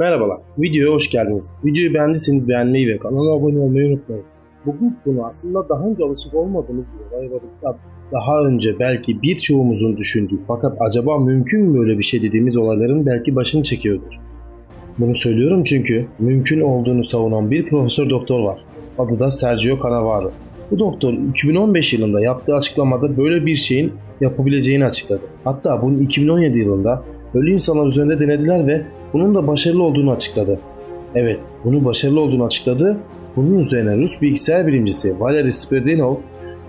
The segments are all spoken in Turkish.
Merhabalar, videoya hoş geldiniz. Videoyu beğendiyseniz beğenmeyi ve kanala abone olmayı unutmayın. Bugün konu aslında daha önce alışık olmadığımız bir olay var. Daha önce belki birçoğumuzun düşündüğü fakat acaba mümkün mü böyle bir şey dediğimiz olayların belki başını çekiyordur. Bunu söylüyorum çünkü mümkün olduğunu savunan bir profesör doktor var. Adı da Sergio Canavaro. Bu doktor 2015 yılında yaptığı açıklamada böyle bir şeyin yapabileceğini açıkladı. Hatta bunu 2017 yılında ölü insanlar üzerinde denediler ve bunun da başarılı olduğunu açıkladı. Evet, bunun başarılı olduğunu açıkladı. Bunun üzerine Rus bilgisayar bilimcisi Valery Spiridonov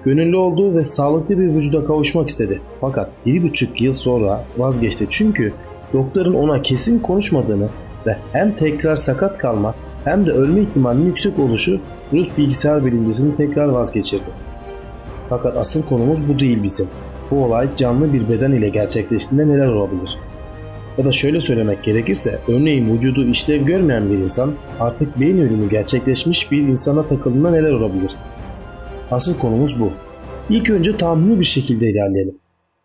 gönüllü olduğu ve sağlıklı bir vücuda kavuşmak istedi. Fakat 1,5 yıl sonra vazgeçti çünkü doktorun ona kesin konuşmadığını ve hem tekrar sakat kalma hem de ölme ihtimalinin yüksek oluşu Rus bilgisayar bilimcisini tekrar vazgeçirdi. Fakat asıl konumuz bu değil bizim. Bu olay canlı bir beden ile gerçekleştiğinde neler olabilir? Ya da şöyle söylemek gerekirse, örneğin vücudu işlev görmeyen bir insan artık beyin ölümü gerçekleşmiş bir insana takıldığında neler olabilir? Asıl konumuz bu. İlk önce tahmini bir şekilde ilerleyelim.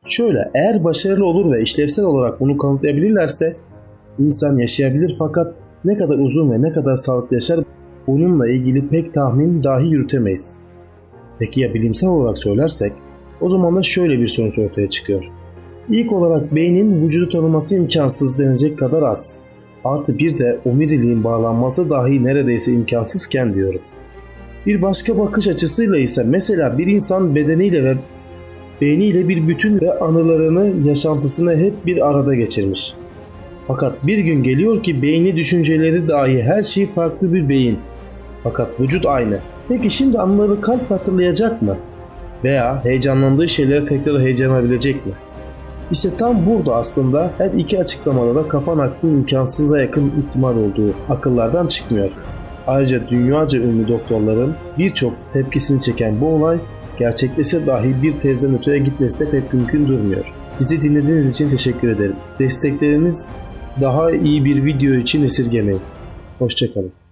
Şöyle, eğer başarılı olur ve işlevsel olarak bunu kanıtlayabilirlerse insan yaşayabilir fakat ne kadar uzun ve ne kadar sağlıklı yaşar bununla ilgili pek tahmin dahi yürütemeyiz. Peki ya bilimsel olarak söylersek o zaman da şöyle bir sonuç ortaya çıkıyor. İlk olarak beynin vücudu tanıması imkansız denecek kadar az. Artı bir de omuriliğin bağlanması dahi neredeyse imkansızken diyorum. Bir başka bakış açısıyla ise mesela bir insan bedeniyle ve beyniyle bir bütün ve anılarını, yaşantısını hep bir arada geçirmiş. Fakat bir gün geliyor ki beyni, düşünceleri dahi her şey farklı bir beyin. Fakat vücut aynı. Peki şimdi anıları kalp hatırlayacak mı? Veya heyecanlandığı şeyleri tekrar heyecanlanabilecek mi? İşte tam burada aslında her iki açıklamada da kafa naklinin imkansıza yakın ihtimal olduğu akıllardan çıkmıyor. Ayrıca dünyaca ünlü doktorların birçok tepkisini çeken bu olay gerçekleşse dahi bir tezden öteye gitmesi de pek mümkün durmuyor. Bizi dinlediğiniz için teşekkür ederim. Destekleriniz daha iyi bir video için esirgemeyin. Hoşçakalın.